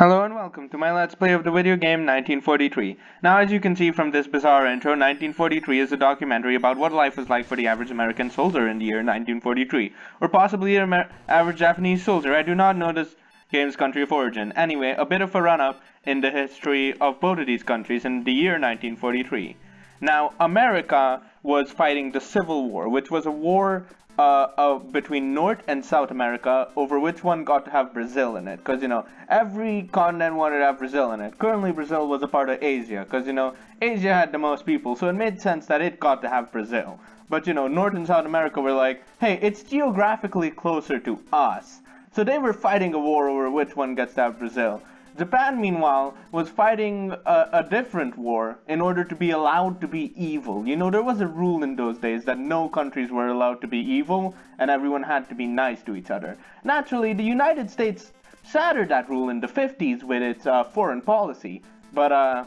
Hello and welcome to my Let's Play of the video game 1943. Now as you can see from this bizarre intro, 1943 is a documentary about what life was like for the average American soldier in the year 1943. Or possibly an average Japanese soldier, I do not know this game's country of origin. Anyway, a bit of a run-up in the history of both of these countries in the year 1943. Now, America was fighting the Civil War, which was a war uh, between North and South America over which one got to have Brazil in it. Because, you know, every continent wanted to have Brazil in it. Currently, Brazil was a part of Asia. Because, you know, Asia had the most people. So it made sense that it got to have Brazil. But, you know, North and South America were like, hey, it's geographically closer to us. So they were fighting a war over which one gets to have Brazil. Japan, meanwhile, was fighting a, a, different war in order to be allowed to be evil. You know, there was a rule in those days that no countries were allowed to be evil and everyone had to be nice to each other. Naturally, the United States shattered that rule in the 50s with its uh, foreign policy, but uh,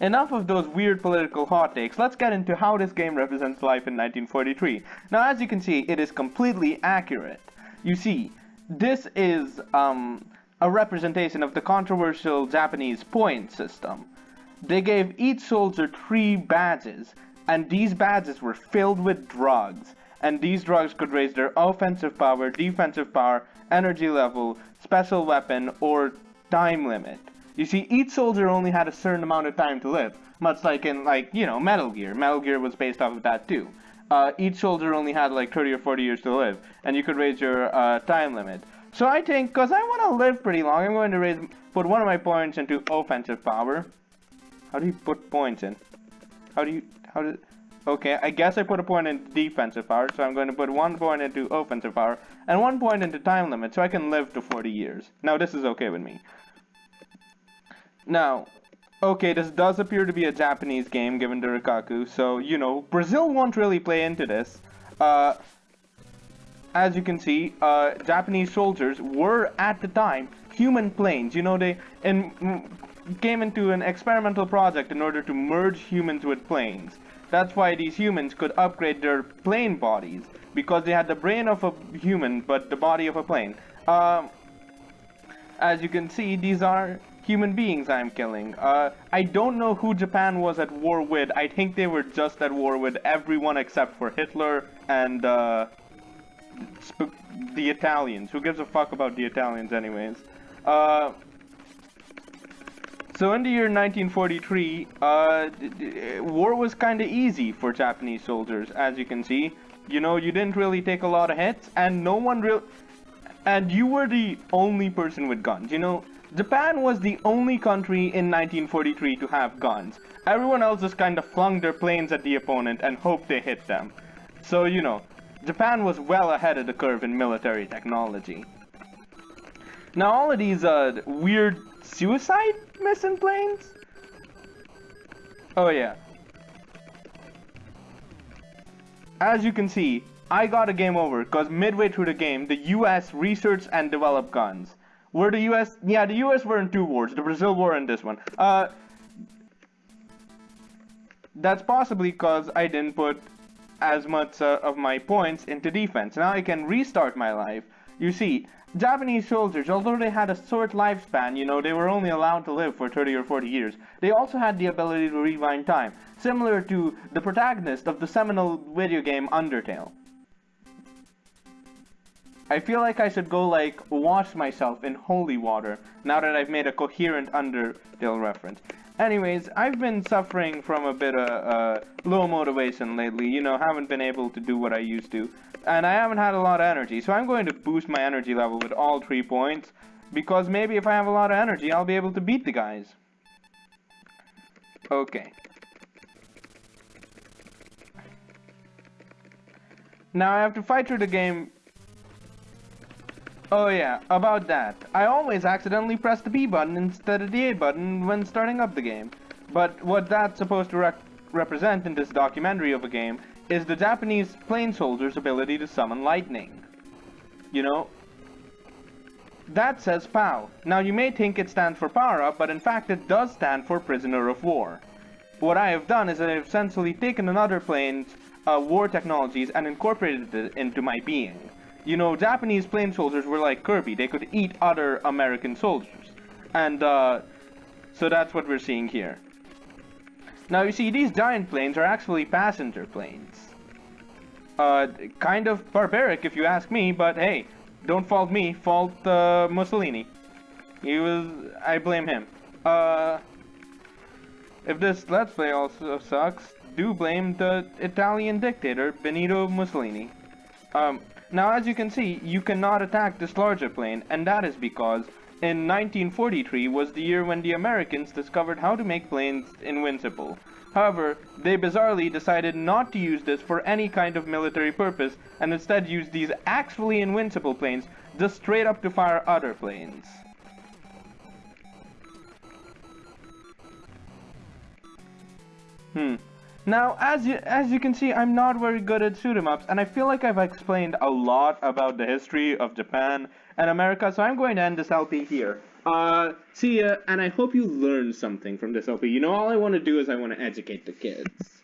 enough of those weird political hot takes. Let's get into how this game represents life in 1943. Now, as you can see, it is completely accurate. You see, this is um, a representation of the controversial Japanese point system. They gave each soldier three badges, and these badges were filled with drugs, and these drugs could raise their offensive power, defensive power, energy level, special weapon, or time limit. You see, each soldier only had a certain amount of time to live, much like in, like, you know, Metal Gear. Metal Gear was based off of that too. Uh, each soldier only had like 30 or 40 years to live, and you could raise your uh, time limit. So I think, because I want to live pretty long, I'm going to raise, put one of my points into offensive power. How do you put points in? How do you, how do, okay, I guess I put a point in defensive power, so I'm going to put one point into offensive power, and one point into time limit, so I can live to 40 years. Now, this is okay with me. Now, okay, this does appear to be a Japanese game, given the Rikaku, so, you know, Brazil won't really play into this. Uh, as you can see, uh, Japanese soldiers were at the time human planes. You know, they in, came into an experimental project in order to merge humans with planes. That's why these humans could upgrade their plane bodies because they had the brain of a human but the body of a plane. Um, as you can see, these are human beings I'm killing. Uh, I don't know who Japan was at war with. I think they were just at war with everyone except for Hitler and uh, the Italians. Who gives a fuck about the Italians anyways? Uh, so in the year 1943, uh, war was kind of easy for Japanese soldiers, as you can see. You know, you didn't really take a lot of hits, and no one real, and you were the only person with guns. You know, Japan was the only country in 1943 to have guns. Everyone else just kind of flung their planes at the opponent and hoped they hit them. So, you know, Japan was well ahead of the curve in military technology. Now all of these uh, weird suicide missing planes? Oh yeah. As you can see, I got a game over because midway through the game, the US researched and developed guns. Were the US, yeah, the US were in two wars, the Brazil war and this one. Uh, that's possibly because I didn't put as much uh, of my points into defense. Now I can restart my life. You see, Japanese soldiers, although they had a short lifespan, you know, they were only allowed to live for 30 or 40 years, they also had the ability to rewind time, similar to the protagonist of the seminal video game Undertale. I feel like I should go, like, wash myself in holy water, now that I've made a coherent Undertale reference. Anyways, I've been suffering from a bit of uh, low motivation lately. You know, haven't been able to do what I used to. And I haven't had a lot of energy. So I'm going to boost my energy level with all three points. Because maybe if I have a lot of energy, I'll be able to beat the guys. Okay. Now I have to fight through the game Oh yeah, about that. I always accidentally press the B button instead of the A button when starting up the game. But what that's supposed to represent in this documentary of a game is the Japanese plane soldier's ability to summon lightning. You know? That says POW. Now you may think it stands for power up, but in fact it does stand for prisoner of war. What I have done is I have essentially taken another plane's uh, war technologies and incorporated it into my being. You know, Japanese plane soldiers were like Kirby. They could eat other American soldiers. And uh, so that's what we're seeing here. Now you see, these giant planes are actually passenger planes. Uh, kind of barbaric if you ask me, but hey, don't fault me, fault uh, Mussolini. He was, I blame him. Uh, if this Let's Play also sucks, do blame the Italian dictator, Benito Mussolini. Um, now as you can see, you cannot attack this larger plane, and that is because in 1943 was the year when the Americans discovered how to make planes invincible. However, they bizarrely decided not to use this for any kind of military purpose, and instead used these actually invincible planes just straight up to fire other planes. Hmm. Now, as you as you can see, I'm not very good at shoot 'em ups, and I feel like I've explained a lot about the history of Japan and America, so I'm going to end this LP here. Uh, see ya, and I hope you learned something from this LP. You know, all I want to do is I want to educate the kids.